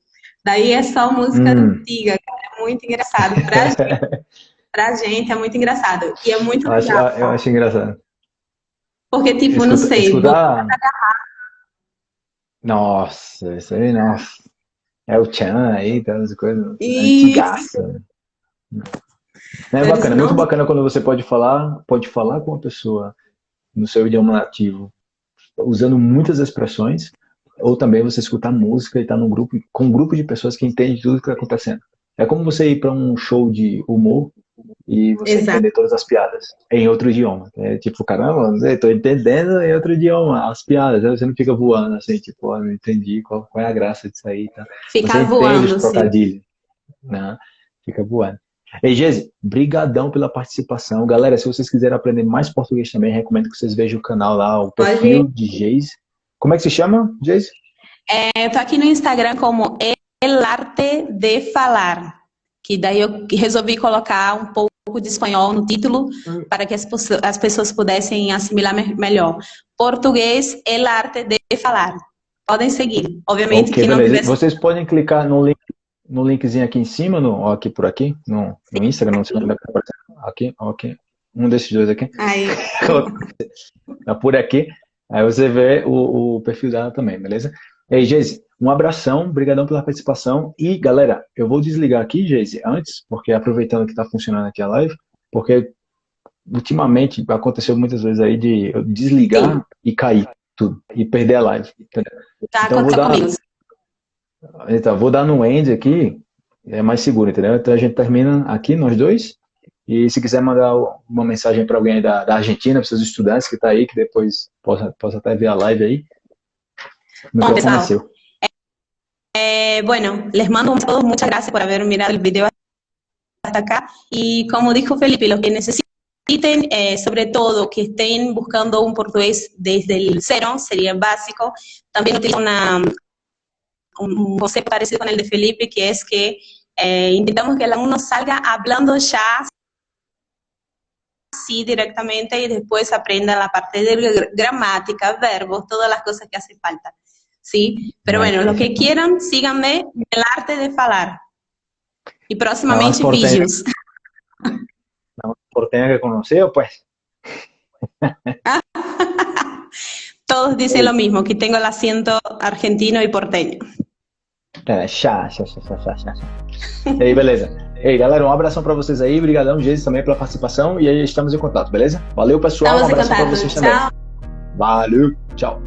Daí é só música hum. antiga, cara, é muito engraçado. Pra gente, pra gente é muito engraçado. E é muito eu legal. Acho, eu acho engraçado. Porque, tipo, Escuta, não sei. Escutar... Nossa, isso aí, nossa. É o Chan aí, tá, as coisas. Antigaça. É bacana, muito bacana quando você pode falar, pode falar com a pessoa no seu idioma nativo, usando muitas expressões, ou também você escutar música e estar tá num grupo, com um grupo de pessoas que entendem tudo que está acontecendo. É como você ir para um show de humor e você Exato. entender todas as piadas em outro idioma. É tipo, caramba, estou entendendo em outro idioma as piadas. Você não fica voando assim, tipo, oh, não entendi qual, qual é a graça disso aí. Tá? Fica voando, sim. Né? Fica voando. Ei, Geise, brigadão pela participação. Galera, se vocês quiserem aprender mais português também, recomendo que vocês vejam o canal lá, o perfil de Geise. Como é que se chama, Geise? É, eu tô aqui no Instagram como El Arte de Falar, que daí eu resolvi colocar um pouco de espanhol no título hum. para que as, as pessoas pudessem assimilar me melhor. Português, El Arte de Falar. Podem seguir. Obviamente okay, que não tivesse... Vocês podem clicar no link no linkzinho aqui em cima, no, aqui por aqui, no, no Instagram, não sei onde vai aparecer. Aqui, aqui. Um desses dois aqui. Aí. tá por aqui. Aí você vê o, o perfil dela também, beleza? E aí, Geise, um abração, brigadão pela participação. E, galera, eu vou desligar aqui, Geise, antes, porque aproveitando que tá funcionando aqui a live, porque ultimamente aconteceu muitas vezes aí de eu desligar Sim. e cair tudo, e perder a live. Tá, então, vou dar, comigo. Então, vou dar no end aqui, é mais seguro, entendeu? Então a gente termina aqui, nós dois. E se quiser mandar uma mensagem para alguém da, da Argentina, para seus estudantes que está aí, que depois possa, possa até ver a live aí. Bom, pessoal, eh, bueno, les mando a todos muchas gracias por haber mirado el video hasta acá. Y como dijo Felipe, los que necesiten, eh, sobre todo que estén buscando un portugués desde el cero, sería básico. También utilizo una, un concepto parecido con el de Felipe, que es que eh, intentamos que el alumno salga hablando ya así directamente y después aprenda la parte de gramática, verbos, todas las cosas que hace falta. ¿Sí? Pero bueno, lo que quieran, síganme el arte de falar. Y próximamente vídeos. por tener que conocer, pues. Todos dicen lo mismo, que tengo el acento argentino y porteño. É, chá, chá, chá, chá, chá, chá. E aí, beleza. Ei, galera, um abração pra vocês aí. Obrigadão, Jesus, também pela participação. E aí, estamos em contato, beleza? Valeu, pessoal. Estamos um abração pra vocês tchau. também. Valeu, tchau.